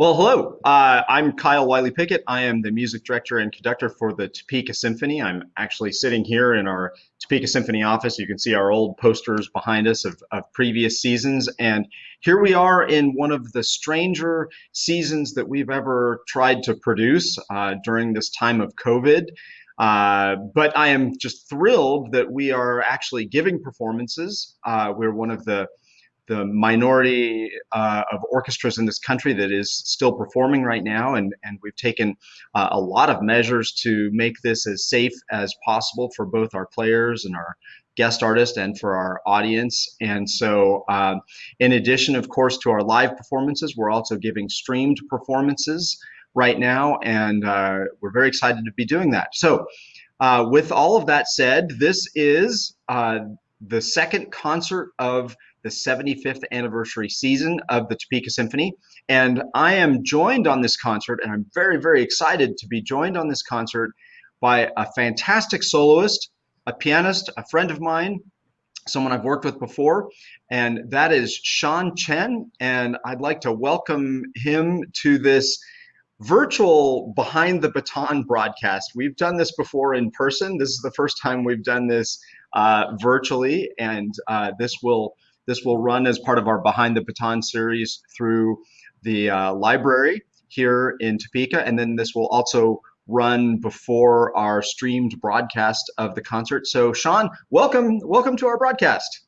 Well, hello. Uh, I'm Kyle Wiley Pickett. I am the music director and conductor for the Topeka Symphony. I'm actually sitting here in our Topeka Symphony office. You can see our old posters behind us of, of previous seasons. And here we are in one of the stranger seasons that we've ever tried to produce uh, during this time of COVID. Uh, but I am just thrilled that we are actually giving performances. Uh, we're one of the the minority uh, of orchestras in this country that is still performing right now, and, and we've taken uh, a lot of measures to make this as safe as possible for both our players and our guest artists and for our audience. And so, um, in addition, of course, to our live performances, we're also giving streamed performances right now, and uh, we're very excited to be doing that. So, uh, with all of that said, this is uh, the second concert of the 75th anniversary season of the Topeka Symphony. And I am joined on this concert, and I'm very, very excited to be joined on this concert by a fantastic soloist, a pianist, a friend of mine, someone I've worked with before, and that is Sean Chen. And I'd like to welcome him to this virtual behind the baton broadcast. We've done this before in person. This is the first time we've done this uh, virtually, and uh, this will this will run as part of our Behind the Baton series through the uh, library here in Topeka, and then this will also run before our streamed broadcast of the concert. So, Sean, welcome, welcome to our broadcast.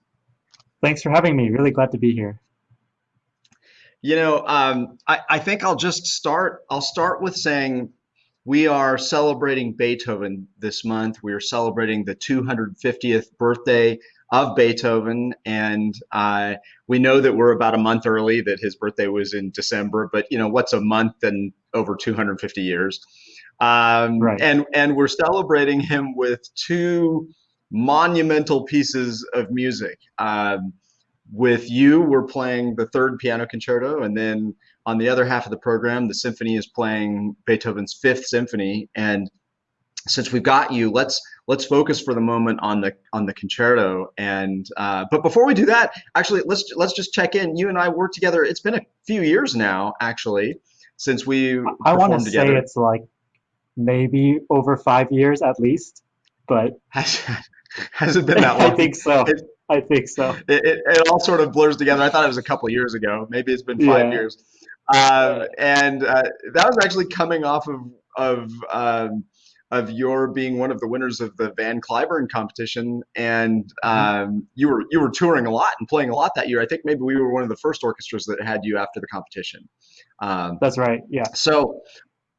Thanks for having me. Really glad to be here. You know, um, I, I think I'll just start. I'll start with saying we are celebrating Beethoven this month. We are celebrating the 250th birthday of Beethoven, and uh, we know that we're about a month early. That his birthday was in December, but you know what's a month and over 250 years? Um, right. And and we're celebrating him with two monumental pieces of music. Um, with you, we're playing the third piano concerto, and then on the other half of the program, the symphony is playing Beethoven's Fifth Symphony. And since we've got you, let's let's focus for the moment on the on the concerto. And uh, but before we do that, actually, let's let's just check in. You and I worked together. It's been a few years now, actually, since we I want to say it's like maybe over five years at least, but has, has it been that long? I think so. It, I think so. It, it, it, all sort of blurs together. I thought it was a couple years ago. Maybe it's been five yeah. years. Uh, and uh, that was actually coming off of of um, of your being one of the winners of the Van Cliburn competition, and mm-hmm. um, you were you were touring a lot and playing a lot that year. I think maybe we were one of the first orchestras that had you after the competition. Um, That's right. Yeah. So,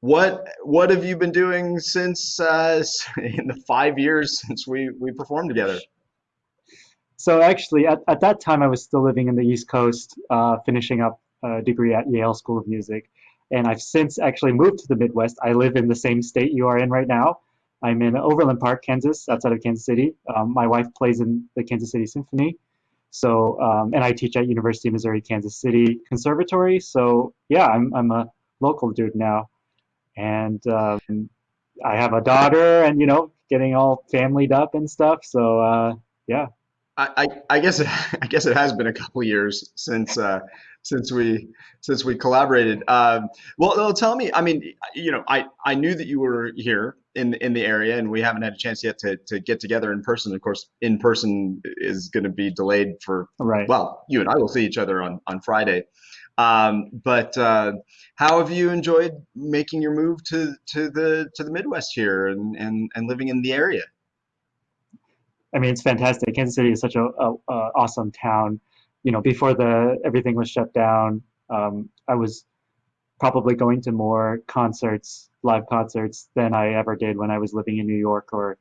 what what have you been doing since uh, in the five years since we we performed together? So actually, at, at that time, I was still living in the East Coast, uh, finishing up a degree at Yale School of Music and I've since actually moved to the Midwest. I live in the same state you are in right now. I'm in Overland Park, Kansas, outside of Kansas City. Um, my wife plays in the Kansas City Symphony. So, um, and I teach at University of Missouri Kansas City Conservatory. So, yeah, I'm, I'm a local dude now. And um, I have a daughter and, you know, getting all familyed up and stuff. So, uh, yeah. I, I guess I guess it has been a couple years since uh, since we since we collaborated. Um, well, tell me. I mean, you know, I I knew that you were here in in the area, and we haven't had a chance yet to to get together in person. Of course, in person is going to be delayed for right. Well, you and I will see each other on on Friday. Um, but uh, how have you enjoyed making your move to to the to the Midwest here and and and living in the area? I mean, it's fantastic. Kansas City is such a, a, a awesome town you know, before the everything was shut down, um, I was probably going to more concerts, live concerts, than I ever did when I was living in New York or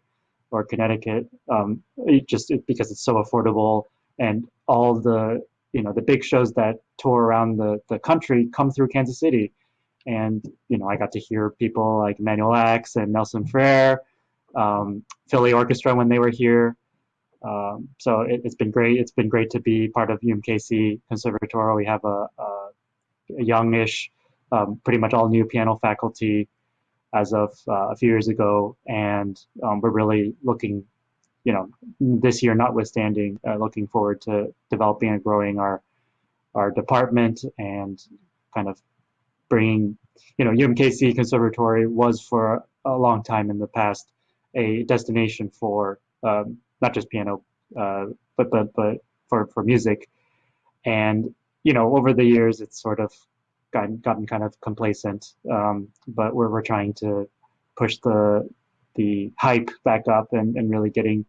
or Connecticut. Um, it just it, because it's so affordable and all the you know the big shows that tour around the the country come through Kansas City, and you know I got to hear people like Emanuel Ax and Nelson Freire, um, Philly Orchestra when they were here. Um, so it, has been great. It's been great to be part of UMKC Conservatoire. We have a, a, a youngish, um, pretty much all new piano faculty as of uh, a few years ago, and um, we're really looking, you know, this year notwithstanding, uh, looking forward to developing and growing our our department and kind of bringing, you know, UMKC Conservatory was for a long time in the past a destination for um, not just piano, uh, but but but for for music, and you know, over the years it's sort of gotten gotten kind of complacent. Um, but we're we're trying to push the the hype back up and, and really getting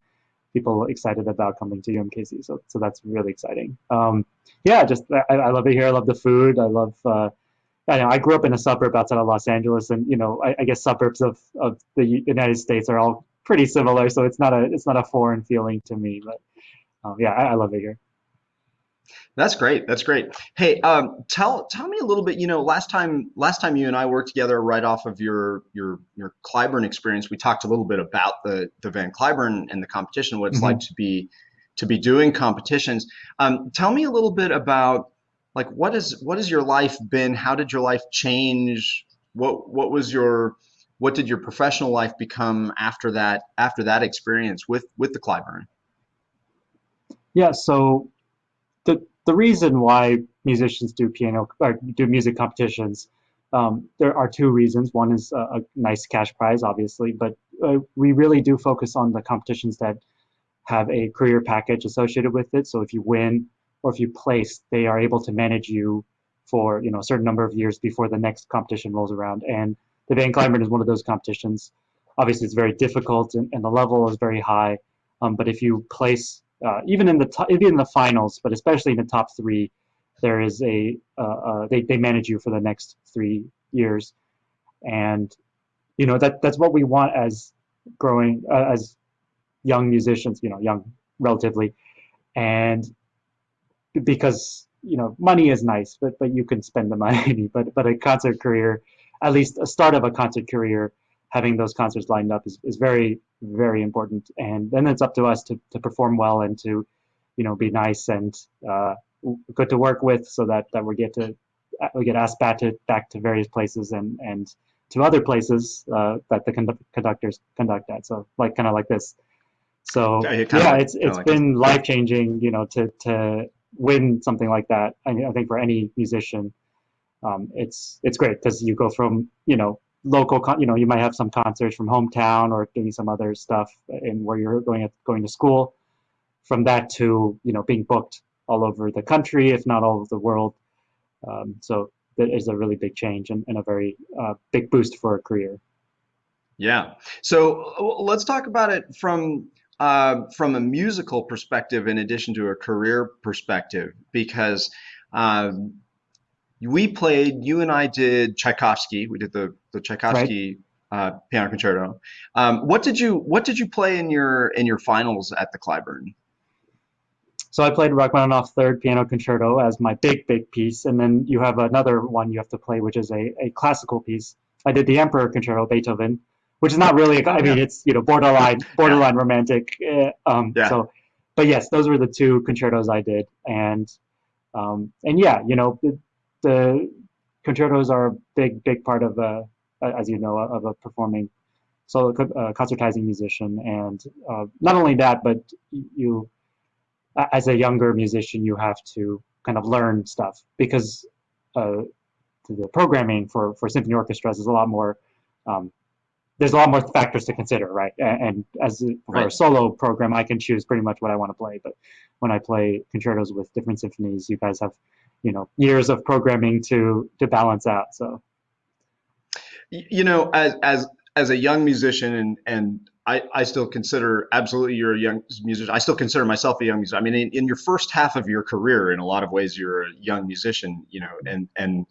people excited about coming to UMKC. So so that's really exciting. Um, yeah, just I, I, love it here. I love the food. I love. Uh, I know I grew up in a suburb outside of Los Angeles, and you know I, I guess suburbs of, of the United States are all pretty similar. So it's not a it's not a foreign feeling to me. But um, yeah, I, I love it here. That's great. That's great. Hey, um, tell tell me a little bit. You know, last time last time you and I worked together, right off of your your your Cliburn experience, we talked a little bit about the the Van Cliburn and the competition, what it's mm-hmm. like to be to be doing competitions. Um, tell me a little bit about like what is what has your life been? How did your life change? What what was your what did your professional life become after that after that experience with with the Cliburn? Yeah, so the the reason why musicians do piano or do music competitions, um, there are two reasons. One is a, a nice cash prize, obviously, but uh, we really do focus on the competitions that have a career package associated with it. So if you win or if you place, they are able to manage you for you know a certain number of years before the next competition rolls around. And the Van Cliburn is one of those competitions. Obviously, it's very difficult and, and the level is very high. Um, but if you place uh, even in the even in the finals, but especially in the top three, there is a uh, uh, they they manage you for the next three years, and you know that that's what we want as growing uh, as young musicians, you know, young relatively, and because you know money is nice, but but you can spend the money, but but a concert career, at least a start of a concert career, having those concerts lined up is, is very very important. And then it's up to us to, to perform well and to, you know, be nice and uh, good to work with, so that, that we get to we get asked back to back to various places and and to other places uh, that the condu- conductors conduct at. So like kind of like this. So yeah, it's it's like been life changing, you know, to to win something like that. I, I think for any musician, um, it's it's great because you go from you know local, you know, you might have some concerts from hometown or doing some other stuff in where you're going at, going to school. From that to you know being booked all over the country, if not all over the world. Um, so that is a really big change and, and a very uh, big boost for a career. Yeah. So let's talk about it from uh, from a musical perspective, in addition to a career perspective, because um, we played, you and I did Tchaikovsky. We did the the Tchaikovsky right. uh, piano concerto. Um, what did you What did you play in your in your finals at the Cliburn? So I played Rachmaninoff Third Piano Concerto as my big big piece, and then you have another one you have to play, which is a, a classical piece. I did the Emperor Concerto, Beethoven, which is not really. I mean, yeah. it's you know borderline borderline yeah. romantic. Uh, um, yeah. So, but yes, those were the two concertos I did, and um, and yeah, you know the, concertos are a big big part of a as you know, of a performing solo uh, concertizing musician. And uh, not only that, but you, as a younger musician, you have to kind of learn stuff because uh, the programming for, for symphony orchestras is a lot more, um, there's a lot more factors to consider, right? And, and as for right. a solo program, I can choose pretty much what I want to play. But when I play concertos with different symphonies, you guys have, you know, years of programming to to balance out. So you know, as as as a young musician, and and I, I still consider absolutely you're a young musician. I still consider myself a young musician. I mean, in, in your first half of your career, in a lot of ways, you're a young musician. You know, and and,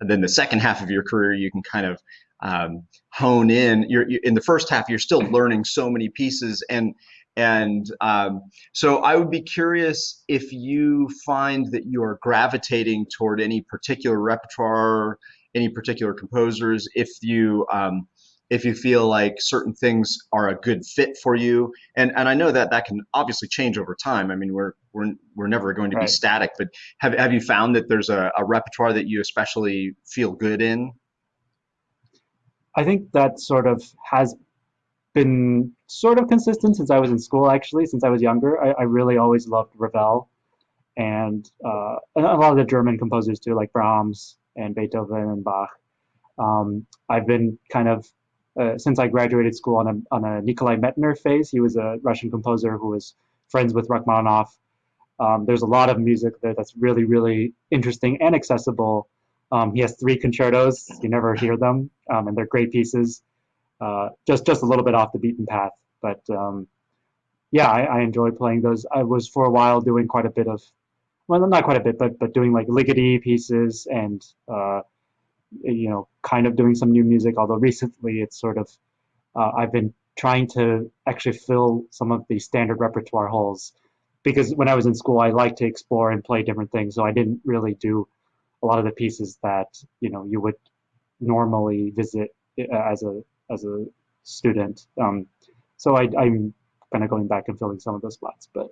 then the second half of your career, you can kind of um, hone in. You're you, in the first half, you're still learning so many pieces, and and um, so I would be curious if you find that you are gravitating toward any particular repertoire any particular composers, if you um, if you feel like certain things are a good fit for you, and and I know that that can obviously change over time. I mean, we're we're we're never going to right. be static, but have have you found that there's a, a repertoire that you especially feel good in? I think that sort of has been sort of consistent since I was in school. Actually, since I was younger, I, I really always loved Ravel, and uh, a lot of the German composers too, like Brahms and Beethoven and Bach. Um, I've been kind of uh, since I graduated school on a on a Nikolai Medtner phase. He was a Russian composer who was friends with Rachmaninoff. Um, there's a lot of music there that's really really interesting and accessible. Um, he has three concertos. You never hear them, um, and they're great pieces. Uh, just just a little bit off the beaten path, but um, yeah, I, I enjoy playing those. I was for a while doing quite a bit of, well, not quite a bit, but but doing like Ligeti pieces and uh, you know, kind of doing some new music. Although recently, it's sort of uh, I've been trying to actually fill some of the standard repertoire holes because when I was in school, I liked to explore and play different things. So I didn't really do a lot of the pieces that you know you would normally visit uh, as a as a student. Um, so I, I'm kind of going back and filling some of those spots. But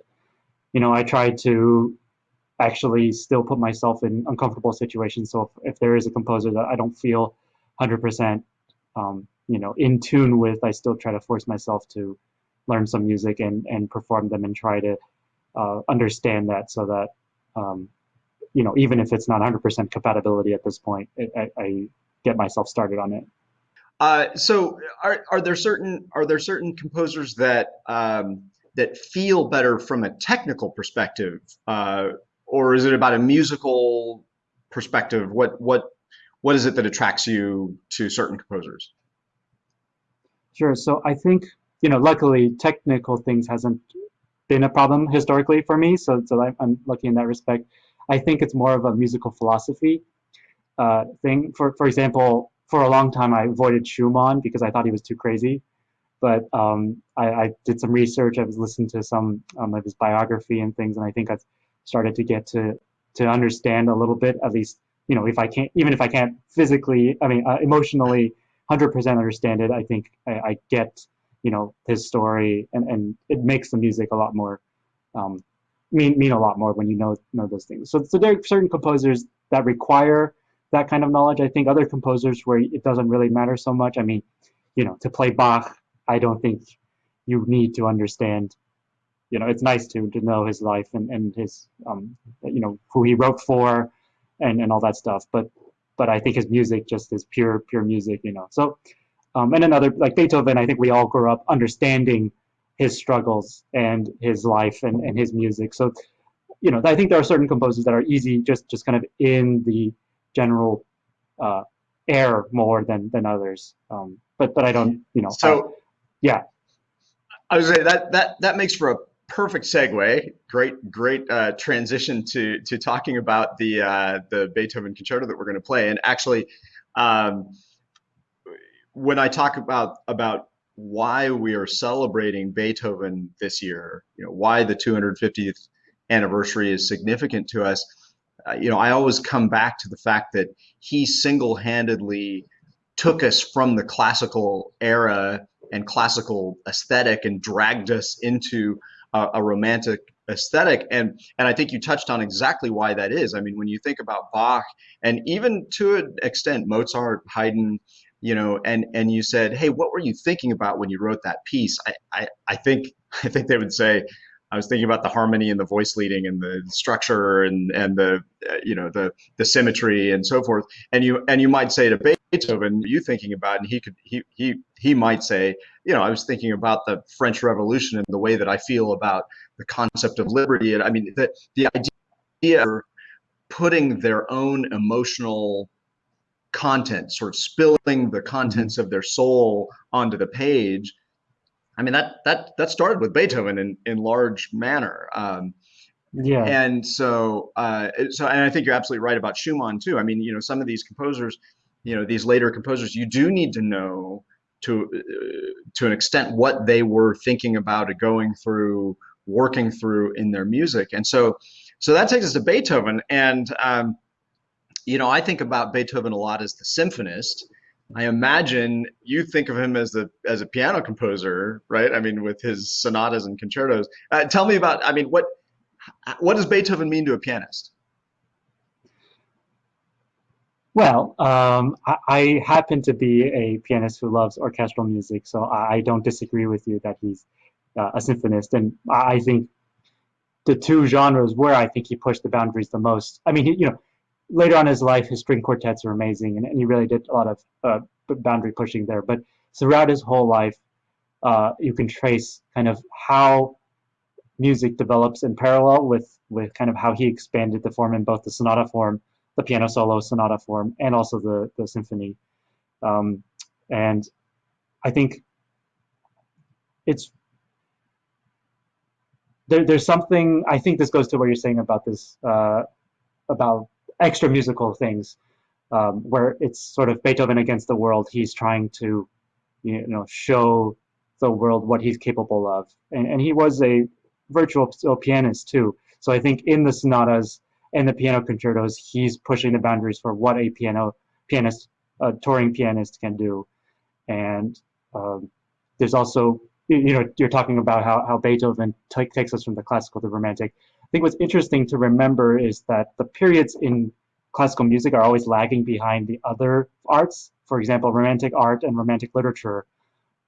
you know, I try to actually still put myself in uncomfortable situations. So if, if there is a composer that I don't feel 100%, um, you know, in tune with, I still try to force myself to learn some music and and perform them and try to uh, understand that so that um, you know even if it's not 100% compatibility at this point, it, I, I get myself started on it. Uh, so are, are there certain are there certain composers that um, that feel better from a technical perspective, uh, or is it about a musical perspective? What what what is it that attracts you to certain composers? Sure. So I think you know, luckily, technical things hasn't been a problem historically for me. So so I'm lucky in that respect. I think it's more of a musical philosophy uh, thing. For for example, for a long time I avoided Schumann because I thought he was too crazy. But um, I, I, did some research. I was listening to some um, of his biography and things, and I think I've started to get to to understand a little bit, at least you know, if I can't, even if I can't physically, I mean, uh, emotionally, hundred percent understand it. I think I, I, get you know his story, and and it makes the music a lot more um, mean mean a lot more when you know know those things. So so there are certain composers that require that kind of knowledge. I think other composers where it doesn't really matter so much. I mean, you know, to play Bach, I don't think you need to understand. You know, it's nice to to know his life and and his um, you know, who he wrote for, and and all that stuff. But but I think his music just is pure pure music. You know, so. Um, and another like Beethoven, I think we all grew up understanding his struggles and his life and, and his music. So, you know, I think there are certain composers that are easy, just just kind of in the general uh, air more than than others. Um, but but I don't, you know. So uh, yeah, I was say that that that makes for a perfect segue. Great great uh, transition to to talking about the uh, the Beethoven concerto that we're going to play. And actually, um, when I talk about about why we are celebrating Beethoven this year, you know, why the 250th anniversary is significant to us Uh, you know, I always come back to the fact that he single-handedly took us from the classical era and classical aesthetic and dragged us into a, a romantic aesthetic and and I think you touched on exactly why that is. I mean, when you think about Bach and even to an extent Mozart, Haydn, you know, and and you said, "Hey, what were you thinking about when you wrote that piece?" I I, I think I think they would say, I was thinking about the harmony and the voice leading and the structure and and the uh, you know the the symmetry and so forth. And you and you might say to Beethoven, you thinking about, and he could he he he might say, you know, I was thinking about the French Revolution and the way that I feel about the concept of liberty. And I mean, the the idea of putting their own emotional content, sort of spilling the contents of their soul onto the page I mean that that that started with Beethoven in in large manner. Um, yeah. And so uh, so and I think you're absolutely right about Schumann too. I mean, you know, some of these composers, you know, these later composers, you do need to know to uh, to an extent what they were thinking about or going through, working through in their music. And so so that takes us to Beethoven and um, you know, I think about Beethoven a lot as the symphonist I imagine you think of him as a as a piano composer, right? I mean, with his sonatas and concertos. Uh, tell me about. I mean, what what does Beethoven mean to a pianist? Well, um, I, I, happen to be a pianist who loves orchestral music, so I, don't disagree with you that he's uh, a symphonist, and I think the two genres where I think he pushed the boundaries the most. I mean, he, you know, later on in his life, his string quartets are amazing, and, and he really did a lot of uh, boundary pushing there. But throughout his whole life, uh, you can trace kind of how music develops in parallel with with kind of how he expanded the form in both the sonata form, the piano solo sonata form, and also the the symphony. Um, and I think it's there, there's something I think this goes to what you're saying about this uh, about extra musical things um, where it's sort of Beethoven against the world. He's trying to you know show the world what he's capable of, and, and he was a virtual pianist too. So I think in the sonatas and the piano concertos, he's pushing the boundaries for what a piano pianist, a touring pianist, can do. And um, there's also you know, you're talking about how, how Beethoven takes us from the classical to the romantic. I think what's interesting to remember is that the periods in classical music are always lagging behind the other arts. For example, romantic art and romantic literature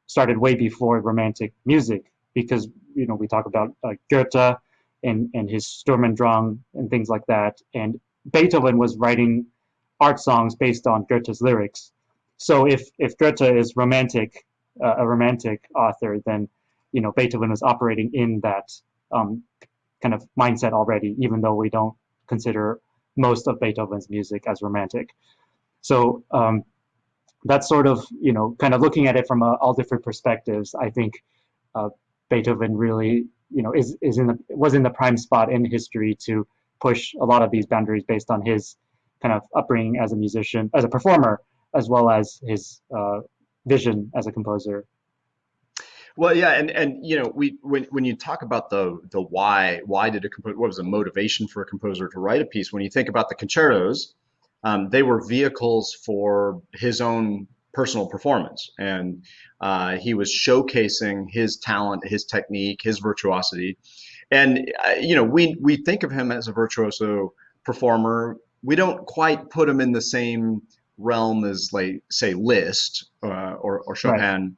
started way before romantic music because, you know, we talk about uh, Goethe and, and his Sturm und Drang and things like that. And Beethoven was writing art songs based on Goethe's lyrics. So if, if Goethe is romantic uh, a romantic author, then you know Beethoven was operating in that um, kind of mindset already, even though we don't consider most of Beethoven's music as romantic. So um, that's sort of you know kind of looking at it from a, all different perspectives. I think uh, Beethoven really you know is is in the was in the prime spot in history to push a lot of these boundaries based on his kind of upbringing as a musician, as a performer, as well as his uh, vision as a composer. Well, yeah, and and you know, we when when you talk about the the why, why did a composer, what was the motivation for a composer to write a piece? When you think about the concertos, um, they were vehicles for his own personal performance, and uh, he was showcasing his talent, his technique, his virtuosity, and uh, you know, we we think of him as a virtuoso performer. We don't quite put him in the same realm as like say Liszt uh, or, or Chopin, right.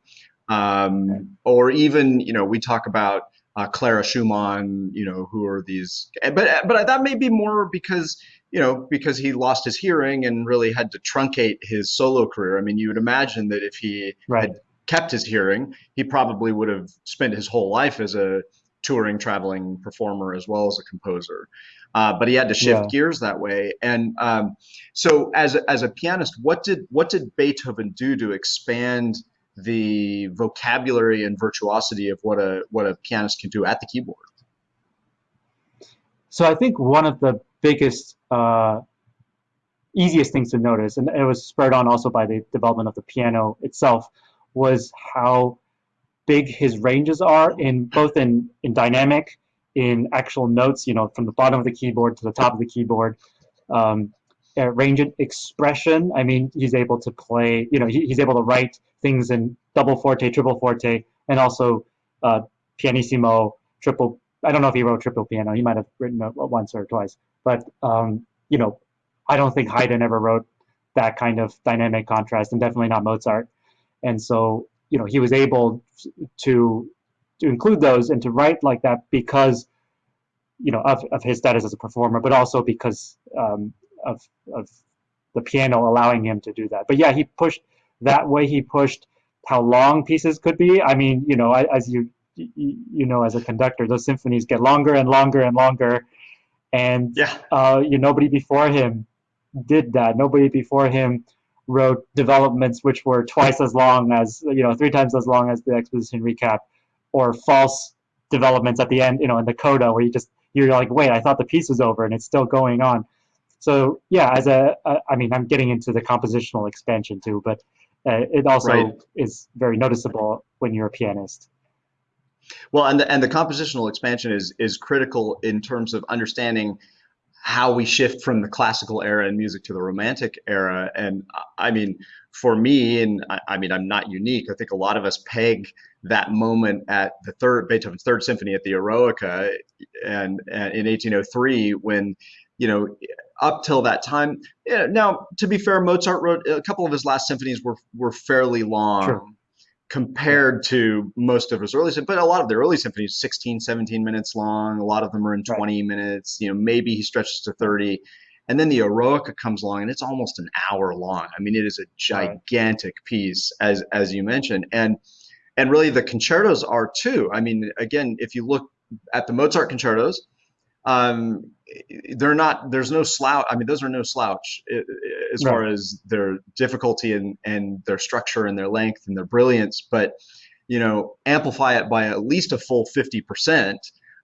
Um, or even you know we talk about uh, Clara Schumann, you know who are these, but but that may be more because you know because he lost his hearing and really had to truncate his solo career. I mean, you would imagine that if he right. had kept his hearing, he probably would have spent his whole life as a touring, traveling performer as well as a composer. Uh, but he had to shift yeah. gears that way. And um, so, as as a pianist, what did what did Beethoven do to expand the vocabulary and virtuosity of what a what a pianist can do at the keyboard? So I think one of the biggest, uh, easiest things to notice, and it was spurred on also by the development of the piano itself, was how big his ranges are in both in, in dynamic, in actual notes, you know, from the bottom of the keyboard to the top of the keyboard. Um, uh, range of expression. I mean, he's able to play, you know, he, he's able to write things in double forte, triple forte, and also uh, pianissimo, triple. I don't know if he wrote triple piano. He might have written it once or twice, but um, you know, I don't think Haydn ever wrote that kind of dynamic contrast, and definitely not Mozart. And so you know, he was able to to include those and to write like that because, you know, of, of his status as a performer, but also because um, of of the piano allowing him to do that. But yeah, he pushed that way. He pushed how long pieces could be. I mean, you know, as you you know, as a conductor, those symphonies get longer and longer and longer, and yeah, uh, you nobody before him did that. Nobody before him wrote developments which were twice as long as you know three times as long as the exposition recap or false developments at the end you know in the coda where you just you're like wait i thought the piece was over and it's still going on so yeah as a, a I mean i'm getting into the compositional expansion too but uh, it also right. is very noticeable when you're a pianist well and the, and the compositional expansion is is critical in terms of understanding how we shift from the classical era in music to the romantic era. And I mean, for me, and I, I, mean, I'm not unique. I think a lot of us peg that moment at the third Beethoven's Third Symphony at the Eroica, and, and in 1803 when you know up till that time. Yeah, now, to be fair, Mozart wrote a couple of his last symphonies were were fairly long. Sure compared to most of his early symphonies. but a lot of the early symphonies 16 17 minutes long a lot of them are in 20 right. minutes you know maybe he stretches to 30 and then the Eroica comes along, and it's almost an hour long. I mean, it is a gigantic piece, as as you mentioned, and and really the concertos are too. I mean, again, if you look at the Mozart concertos, um, they're not. There's no slouch. I mean, those are no slouch as right. far as their difficulty and and their structure and their length and their brilliance. But you know, amplify it by at least a full fifty percent,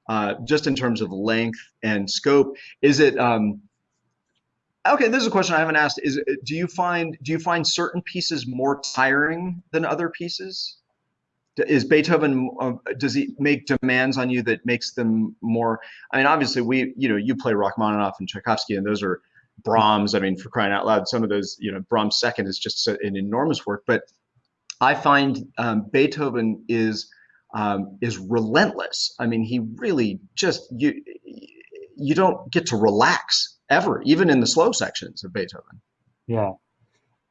uh, just in terms of length and scope. Is it? Um, okay, this is a question I haven't asked. Is do you find do you find certain pieces more tiring than other pieces? Is Beethoven uh, does he make demands on you that makes them more I mean obviously we you know you play Rachmaninoff and Tchaikovsky and those are Brahms I mean for crying out loud some of those you know Brahms second is just an enormous work but I find um, Beethoven is um, is relentless. I mean he really just you you don't get to relax ever even in the slow sections of Beethoven. Yeah.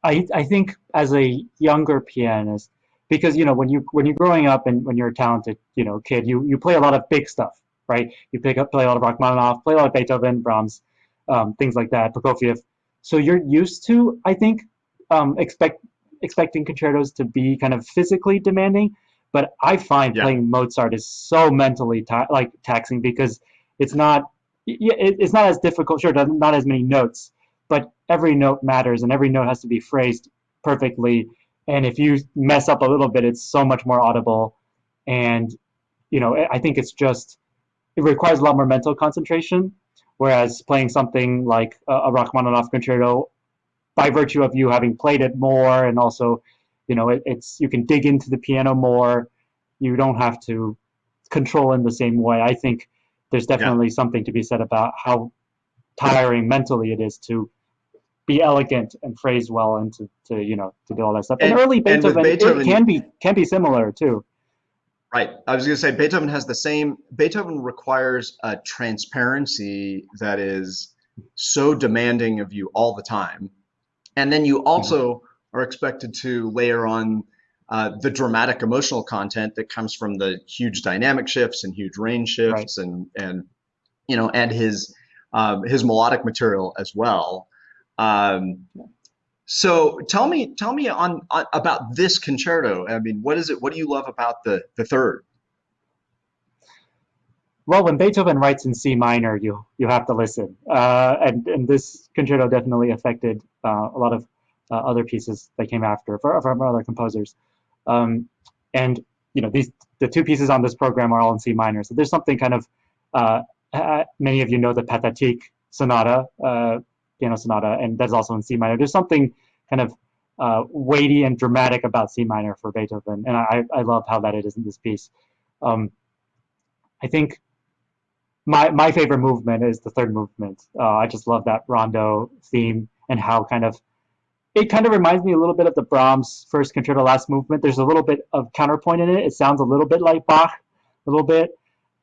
I I think as a younger pianist because you know when you when you're growing up and when you're a talented you know kid, you you play a lot of big stuff, right? You pick up play a lot of Rachmaninoff, play a lot of Beethoven, Brahms, um, things like that, Prokofiev. So you're used to, I think, um, expect expecting concertos to be kind of physically demanding. But I find yeah. playing Mozart is so mentally ta like taxing because it's not it's not as difficult. Sure, not as many notes, but every note matters and every note has to be phrased perfectly and if you mess up a little bit it's so much more audible. And you know i think it's just it requires a lot more mental concentration. Whereas playing something like a, rachmaninoff concerto by virtue of you having played it more and also you know it, it's you can dig into the piano more. You don't have to control in the same way. I think there's definitely yeah. something to be said about how tiring mentally it is to be elegant and phrase well and to, to you know to do all that stuff. And, and early Beethoven, and Beethoven can be can be similar too. Right. I was going to say Beethoven has the same. Beethoven requires a transparency that is so demanding of you all the time, and then you also mm-hmm. are expected to layer on uh, the dramatic emotional content that comes from the huge dynamic shifts and huge range shifts right. and and you know and his um, his melodic material as well. Um, so tell me, tell me on, on, about this concerto. I mean, what is it? What do you love about the the third? Well, when Beethoven writes in C minor, you you have to listen, uh, and and this concerto definitely affected uh, a lot of uh, other pieces that came after from other composers. Um, and you know, these the two pieces on this program are all in C minor, so there's something kind of uh, many of you know the Pathetique sonata uh, piano sonata, and that's also in C minor. There's something kind of uh, weighty and dramatic about C minor for Beethoven, and I, I love how that it is in this piece. Um, I think my my favorite movement is the third movement. Uh, I just love that rondo theme and how kind of it kind of reminds me a little bit of the Brahms first concerto last movement. There's a little bit of counterpoint in it. It sounds a little bit like Bach, a little bit,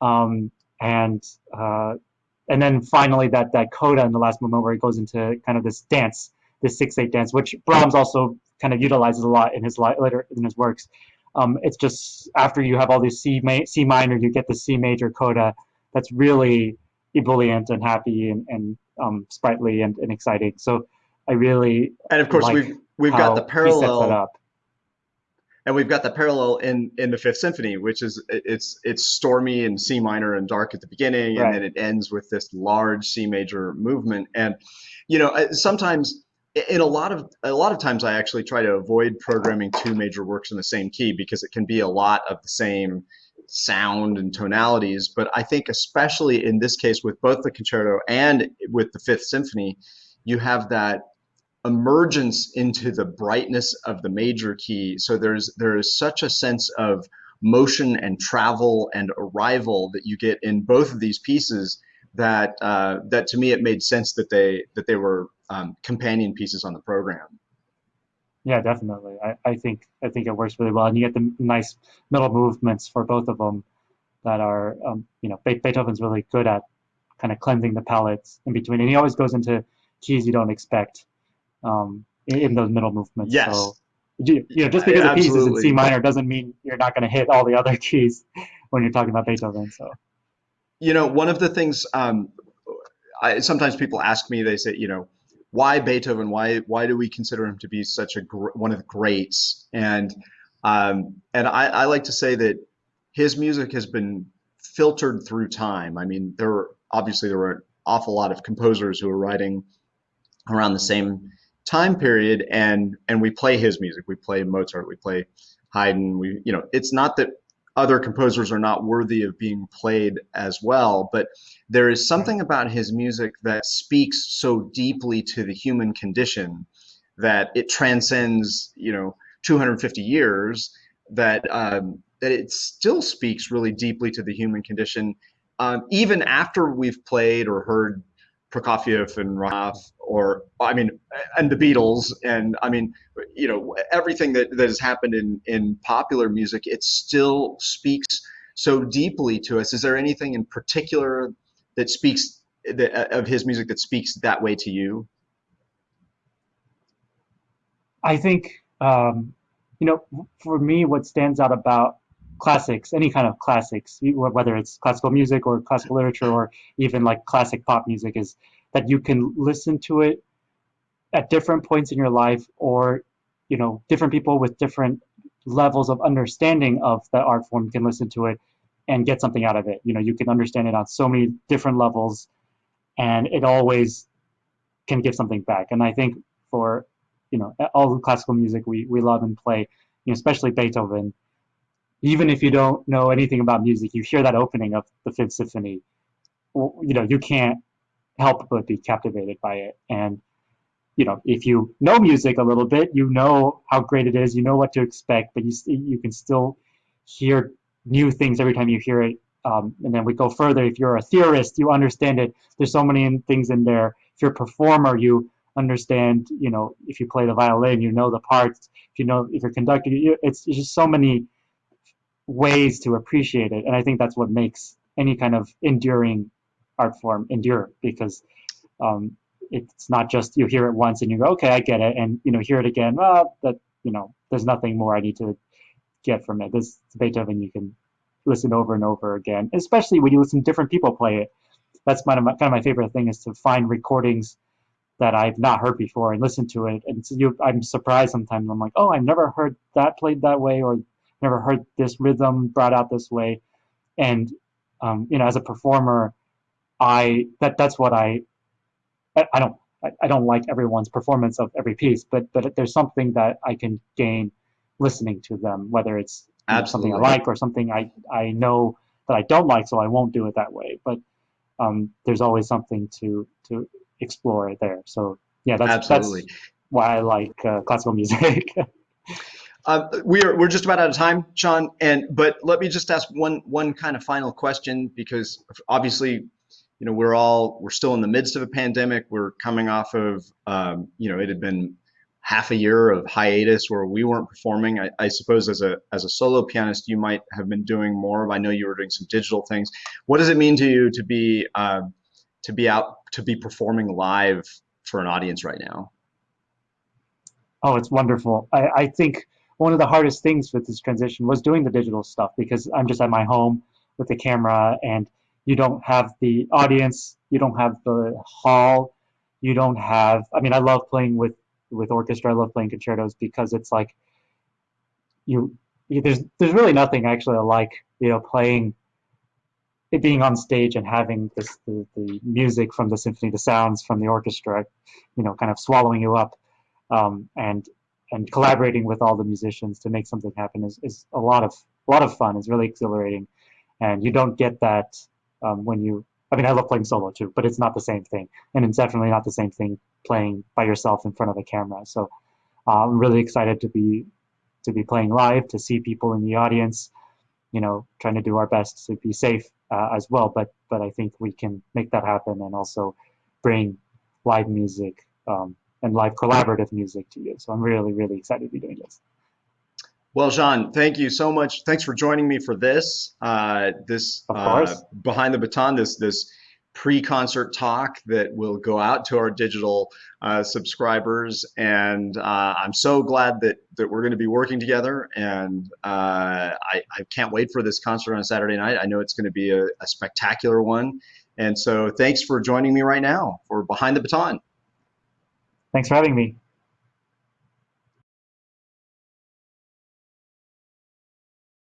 um, and uh, and then finally that that coda in the last moment where he goes into kind of this dance, this six eight dance, which Brahms also kind of utilizes a lot in his later in his works. Um, it's just after you have all these C ma- C minor, you get the C major coda that's really ebullient and happy and, and um, sprightly and, and exciting. So I really and of course we've we've got the parallel and we've got the parallel in in the Fifth Symphony, which is it's it's stormy and C minor and dark at the beginning, right. and then it ends with this large C major movement. And you know, sometimes in a lot of a lot of times, I actually try to avoid programming two major works in the same key because it can be a lot of the same sound and tonalities. But I think especially in this case with both the concerto and with the Fifth Symphony, you have that emergence into the brightness of the major key. So there's there is such a sense of motion and travel and arrival that you get in both of these pieces that uh, that to me it made sense that they that they were um, companion pieces on the program. Yeah, definitely. I, I think I think it works really well, and you get the nice middle movements for both of them that are um, you know Beethoven's really good at kind of cleansing the palettes in between, and he always goes into keys you don't expect um, in those middle movements. Yes. So, you know, just because yeah, a piece is in C minor doesn't mean you're not going to hit all the other keys when you're talking about Beethoven. So, you know, one of the things um, I, sometimes people ask me, they say, you know, why Beethoven? Why why do we consider him to be such a one of the greats? And um, and I, I like to say that his music has been filtered through time. I mean, there were obviously there were an awful lot of composers who were writing around the same time period, and and we play his music. We play Mozart. We play Haydn. We you know, it's not that other composers are not worthy of being played as well, but there is something about his music that speaks so deeply to the human condition that it transcends, you know, 250 years that um, that it still speaks really deeply to the human condition, um, even after we've played or heard Prokofiev and Rachmaninoff, or I mean, and the Beatles, and I mean, you know, everything that, that has happened in in popular music, it still speaks so deeply to us. Is there anything in particular that speaks that, of his music that speaks that way to you? I think, um, you know, for me, what stands out about classics, any kind of classics, whether it's classical music or classical literature or even like classic pop music, is that you can listen to it at different points in your life or, you know, different people with different levels of understanding of the art form can listen to it and get something out of it. You know, you can understand it on so many different levels and it always can give something back. And I think for, you know, all the classical music we, we love and play, you know, especially Beethoven, even if you don't know anything about music, you hear that opening of the Fifth Symphony, you know, you can't help but be captivated by it. And you know, if you know music a little bit, you know how great it is, you know what to expect, but you you can still hear new things every time you hear it. Um, and then we go further. If you're a theorist, you understand it. There's so many things in there. If you're a performer, you understand. You know, if you play the violin, you know the parts. If you know, if you're conducting, it's, it's just so many ways to appreciate it. And I think that's what makes any kind of enduring art form endure because um, it's not just you hear it once and you go, okay, I get it, and you know, hear it again. Well, that you know, there's nothing more I need to get from it. This Beethoven you can listen over and over again, especially when you listen to different people play it. That's of my, kind of my favorite thing is to find recordings that I've not heard before and listen to it. And so you, I'm surprised sometimes. I'm like, oh, I've never heard that played that way, or never heard this rhythm brought out this way. And um, you know, as a performer, I that that's what I I, I don't I, I, don't like everyone's performance of every piece, but but there's something that I can gain listening to them, whether it's know, something I like or something I I know that I don't like, so I won't do it that way. But um, there's always something to to explore there. So yeah, that's Absolutely. that's why I like uh, classical music. Uh, we are we're just about out of time, Sean. And but let me just ask one one kind of final question because obviously, you know, we're all we're still in the midst of a pandemic. We're coming off of um, you know it had been half a year of hiatus where we weren't performing. I, I, suppose as a as a solo pianist, you might have been doing more. I know you were doing some digital things. What does it mean to you to be uh, to be out to be performing live for an audience right now? Oh, it's wonderful. I, I think one of the hardest things with this transition was doing the digital stuff because I'm just at my home with the camera and you don't have the audience, you don't have the hall, you don't have, I mean, I love playing with, with orchestra, I love playing concertos because it's like, you, you there's, there's really nothing actually like, you know, playing it being on stage and having this the, the music from the symphony, the sounds from the orchestra, you know, kind of swallowing you up. Um, and and collaborating with all the musicians to make something happen is, is a lot of a lot of fun. It's really exhilarating, and you don't get that um, when you. I mean, I love playing solo too, but it's not the same thing, and it's definitely not the same thing playing by yourself in front of a camera. So uh, I'm really excited to be to be playing live, to see people in the audience. You know, trying to do our best to be safe uh, as well. But but I think we can make that happen and also bring live music um, and live collaborative music to you. So I'm really, really excited to be doing this. Well, Sean, thank you so much. Thanks for joining me for this, uh, this uh, behind the baton, this this pre-concert talk that will go out to our digital uh, subscribers. And uh, I'm so glad that that we're going to be working together. And uh, I, I can't wait for this concert on Saturday night. I know it's going to be a, a spectacular one. And so thanks for joining me right now for Behind the Baton. Thanks for having me.